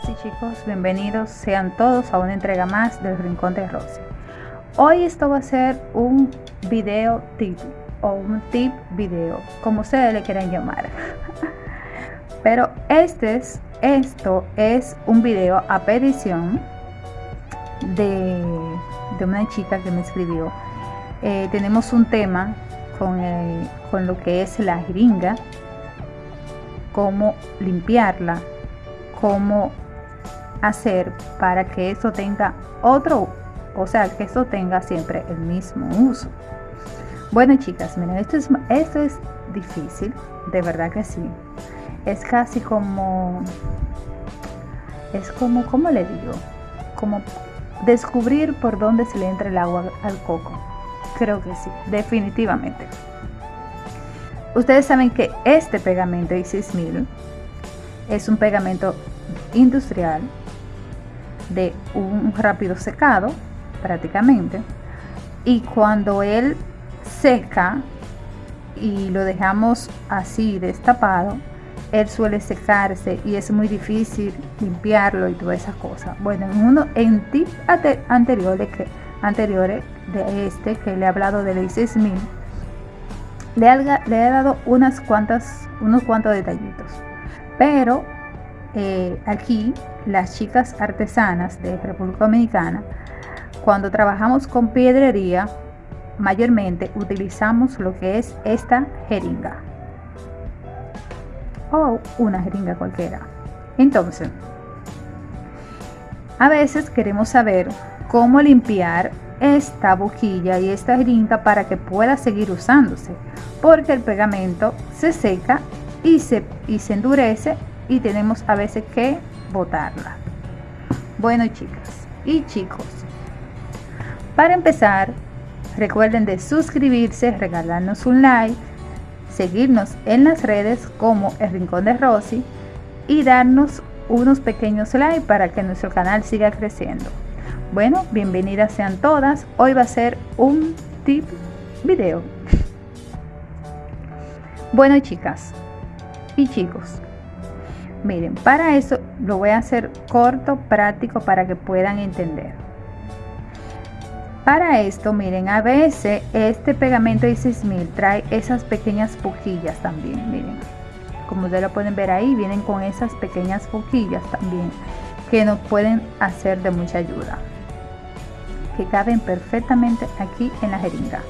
chicas y chicos, bienvenidos sean todos a una entrega más del Rincón de Rosy. Hoy esto va a ser un video tip o un tip video, como ustedes le quieran llamar. Pero este es, esto es un video a petición de, de una chica que me escribió. Eh, tenemos un tema con, con lo que es la jeringa, cómo limpiarla, cómo hacer para que eso tenga otro, o sea, que eso tenga siempre el mismo uso. Bueno, chicas, miren, esto es, esto es difícil, de verdad que sí. Es casi como, es como, ¿cómo le digo? Como descubrir por dónde se le entra el agua al coco. Creo que sí, definitivamente. Ustedes saben que este pegamento I6000 es un pegamento industrial de un rápido secado prácticamente. Y cuando él seca y lo dejamos así destapado él suele secarse y es muy difícil limpiarlo y todas esas cosas. Bueno en uno en tips anteriores que anteriores de este que le he hablado de la 6000 le, le he dado unas cuantas unos cuantos detallitos. Pero eh, aquí las chicas artesanas de República Dominicana, cuando trabajamos con piedrería, mayormente utilizamos lo que es esta jeringa o una jeringa cualquiera. Entonces, a veces queremos saber cómo limpiar esta boquilla y esta jeringa para que pueda seguir usándose, porque el pegamento se seca y se, y se endurece y tenemos a veces que botarla. Bueno chicas y chicos, para empezar, recuerden de suscribirse, regalarnos un like, seguirnos en las redes como El Rincón de Rosy y darnos unos pequeños likes para que nuestro canal siga creciendo. Bueno, bienvenidas sean todas. Hoy va a ser un tip video. Bueno chicas y chicos, Miren, para eso lo voy a hacer corto, práctico, para que puedan entender. Para esto, miren, a veces este pegamento de 6000 trae esas pequeñas pujillas también, miren. Como ustedes lo pueden ver ahí, vienen con esas pequeñas pujillas también, que nos pueden hacer de mucha ayuda. Que caben perfectamente aquí en la jeringa.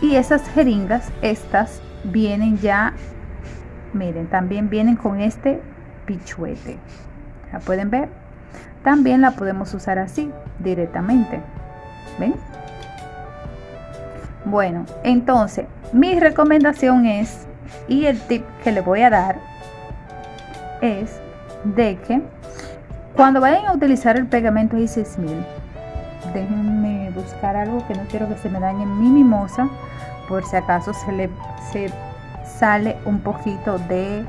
Y esas jeringas, estas vienen ya miren también vienen con este pichuete. La pueden ver también la podemos usar así directamente. Ven bueno entonces mi recomendación es y el tip que le voy a dar es de que cuando vayan a utilizar el pegamento I6000 déjenme buscar algo que no quiero que se me dañe mi mimosa por si acaso se le se sale un poquito de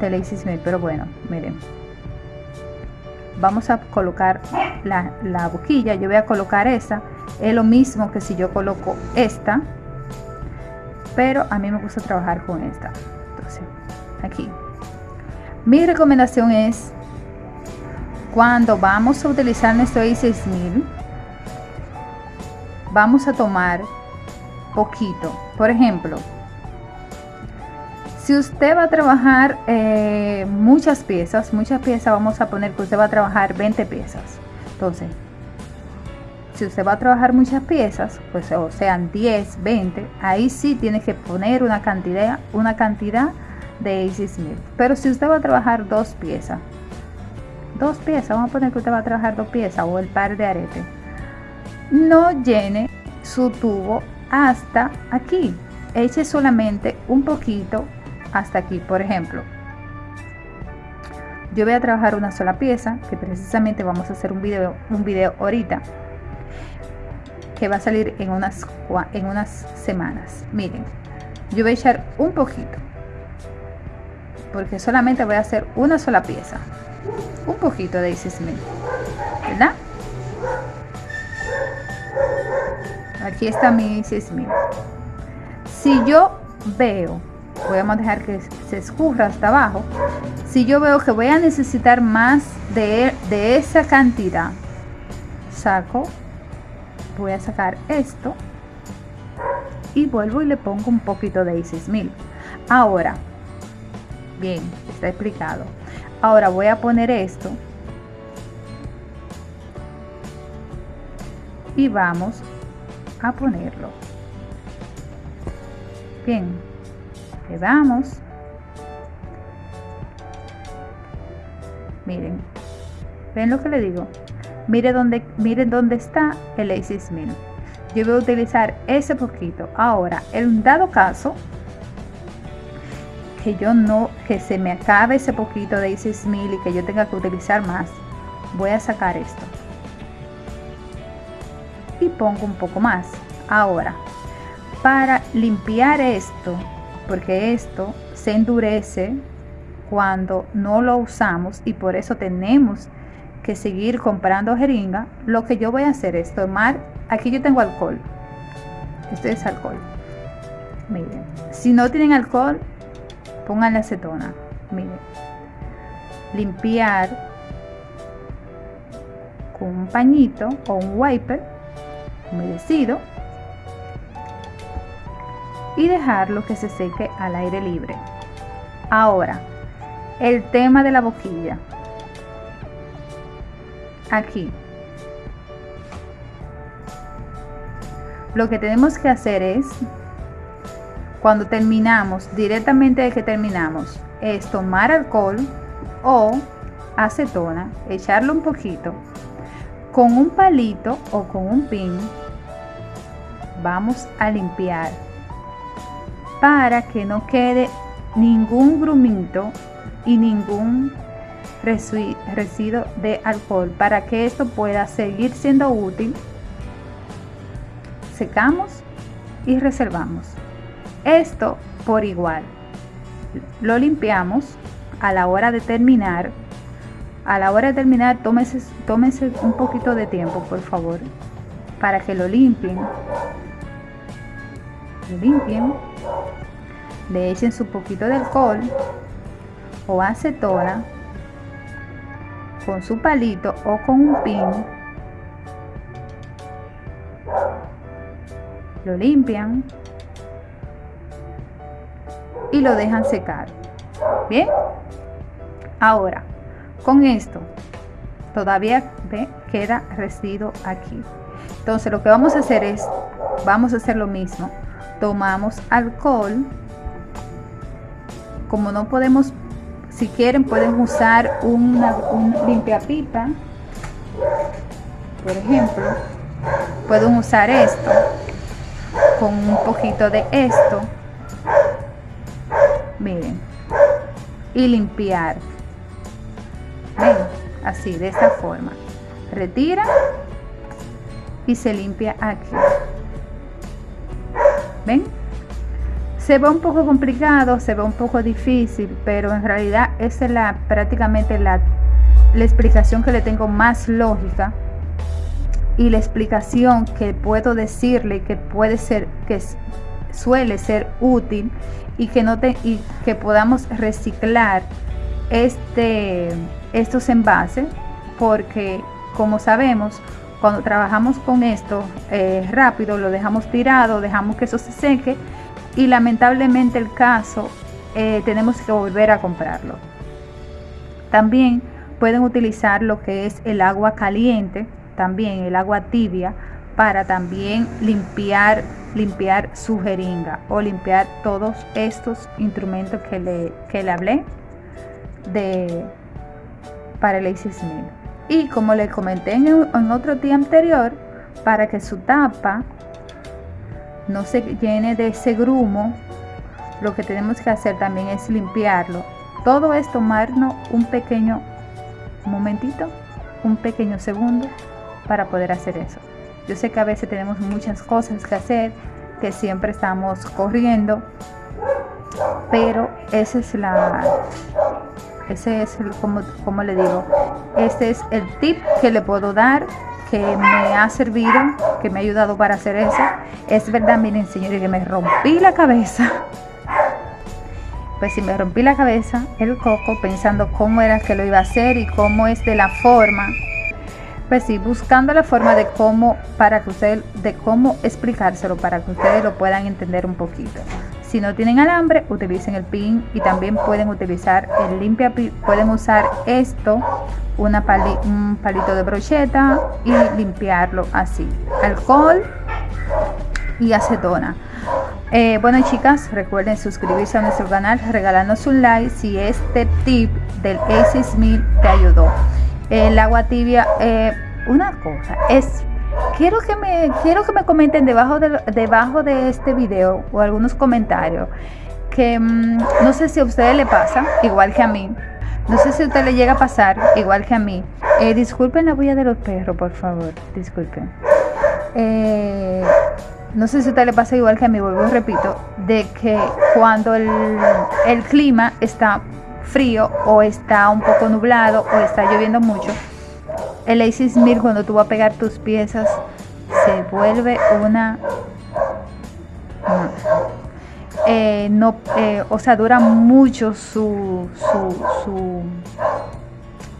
de pero bueno miren. Vamos a colocar la, la boquilla yo voy a colocar esa. Es lo mismo que si yo coloco esta pero a mí me gusta trabajar con esta. Entonces aquí. Mi recomendación es cuando vamos a utilizar nuestro i6000 vamos a tomar poquito. Por ejemplo si usted va a trabajar eh, muchas piezas, muchas piezas, vamos a poner que usted va a trabajar 20 piezas. Entonces, si usted va a trabajar muchas piezas, pues o sean 10, 20, ahí sí tiene que poner una cantidad, una cantidad de AC Smith. Pero si usted va a trabajar dos piezas, dos piezas, vamos a poner que usted va a trabajar dos piezas o el par de arete, no llene su tubo hasta aquí. Eche solamente un poquito hasta aquí por ejemplo. Yo voy a trabajar una sola pieza que precisamente vamos a hacer un video un video ahorita que va a salir en unas en unas semanas. Miren yo voy a echar un poquito porque solamente voy a hacer una sola pieza. Un poquito de Smith ¿verdad? aquí está mi Smith si yo veo a dejar que se escurra hasta abajo si yo veo que voy a necesitar más de, de esa cantidad saco voy a sacar esto y vuelvo y le pongo un poquito de 6000 ahora bien está explicado. Ahora voy a poner esto y vamos a ponerlo. Bien le damos. Miren ven lo que le digo mire dónde miren dónde está el A6000 yo voy a utilizar ese poquito. Ahora en dado caso que yo no que se me acabe ese poquito de A6000 y que yo tenga que utilizar más voy a sacar esto. Y pongo un poco más. Ahora para limpiar esto porque esto se endurece cuando no lo usamos y por eso tenemos que seguir comprando jeringa, lo que yo voy a hacer es tomar, aquí yo tengo alcohol, esto es alcohol, miren, si no tienen alcohol, pongan la acetona, miren, limpiar con un pañito o un wiper humedecido y dejarlo que se seque al aire libre. Ahora, el tema de la boquilla aquí. Lo que tenemos que hacer es, cuando terminamos, directamente de que terminamos, es tomar alcohol o acetona, echarlo un poquito, con un palito o con un pin, vamos a limpiar para que no quede ningún grumito y ningún residuo de alcohol. Para que esto pueda seguir siendo útil secamos y reservamos. Esto por igual. Lo limpiamos a la hora de terminar. A la hora de terminar tómese, tómese un poquito de tiempo por favor para que lo limpien. Lo limpien le echen su poquito de alcohol o acetona con su palito o con un pin. Lo limpian y lo dejan secar. Bien ahora con esto todavía ve queda residuo aquí. Entonces lo que vamos a hacer es vamos a hacer lo mismo tomamos alcohol como no podemos si quieren pueden usar una, un limpiapipa por ejemplo pueden usar esto con un poquito de esto miren y limpiar ven así de esta forma retira y se limpia aquí ven se ve un poco complicado, se ve un poco difícil, pero en realidad esa es la, prácticamente la, la explicación que le tengo más lógica y la explicación que puedo decirle que puede ser, que suele ser útil y que, no te, y que podamos reciclar este, estos envases porque como sabemos cuando trabajamos con esto eh, rápido lo dejamos tirado dejamos que eso se seque y lamentablemente el caso eh, tenemos que volver a comprarlo. También pueden utilizar lo que es el agua caliente, también el agua tibia, para también limpiar, limpiar su jeringa o limpiar todos estos instrumentos que le, que le hablé de, para el ACE Y como le comenté en, en otro día anterior, para que su tapa no se llene de ese grumo, lo que tenemos que hacer también es limpiarlo. Todo es tomarnos un pequeño momentito, un pequeño segundo para poder hacer eso. Yo sé que a veces tenemos muchas cosas que hacer, que siempre estamos corriendo, pero ese es la ese es el como, le digo este es el tip que le puedo dar que me ha servido, que me ha ayudado para hacer eso. Es verdad, miren señores, que me rompí la cabeza pues si me rompí la cabeza, el coco, pensando cómo era que lo iba a hacer y cómo es de la forma. Pues sí, buscando la forma de cómo, para que ustedes, de cómo explicárselo, para que ustedes lo puedan entender un poquito. Si no tienen alambre, utilicen el pin y también pueden utilizar el limpia, pueden usar esto, una un palito de brocheta y limpiarlo así. Alcohol y acetona. Eh, bueno chicas, recuerden suscribirse a nuestro canal, regalarnos un like si este tip del A6000 te ayudó. El agua tibia, eh, una cosa, es quiero que me quiero que me comenten debajo de debajo de este video o algunos comentarios que mm, no sé si a ustedes le pasa igual que a mí. No sé si a usted le llega a pasar igual que a mí. Eh, disculpen la bulla de los perros por favor disculpen. Eh, no sé si a usted le pasa igual que a mí vuelvo repito de que cuando el, el clima está frío o está un poco nublado o está lloviendo mucho el Aces Mir cuando tú vas a pegar tus piezas se vuelve una eh, no, eh, o sea dura mucho su, su,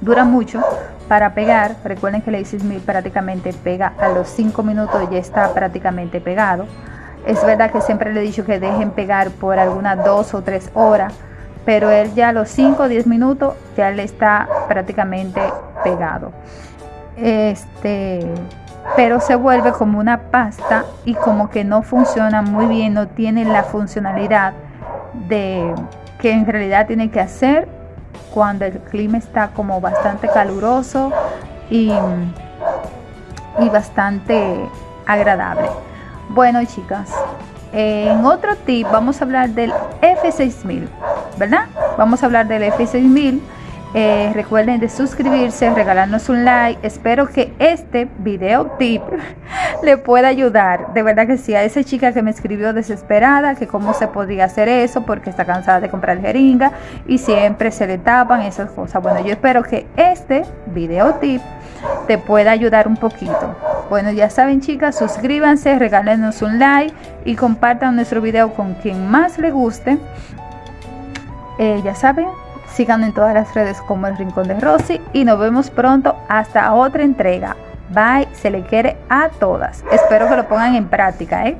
dura mucho para pegar. Recuerden que el Aces Mir prácticamente pega a los 5 minutos ya está prácticamente pegado. Es verdad que siempre le he dicho que dejen pegar por algunas 2 o 3 horas pero él ya a los 5 o 10 minutos ya le está prácticamente pegado. Este pero se vuelve como una pasta y como que no funciona muy bien no tiene la funcionalidad de que en realidad tiene que hacer cuando el clima está como bastante caluroso y, y bastante agradable. Bueno chicas en otro tip vamos a hablar del F6000 verdad vamos a hablar del F6000 eh, recuerden de suscribirse, regalarnos un like. Espero que este video tip le pueda ayudar. De verdad que sí, a esa chica que me escribió desesperada, que cómo se podría hacer eso porque está cansada de comprar jeringa y siempre se le tapan esas cosas. Bueno, yo espero que este video tip te pueda ayudar un poquito. Bueno, ya saben chicas, suscríbanse, regálenos un like y compartan nuestro video con quien más le guste. Eh, ya saben, Síganme en todas las redes como El Rincón de Rosy y nos vemos pronto hasta otra entrega. Bye, se le quiere a todas. Espero que lo pongan en práctica, ¿eh?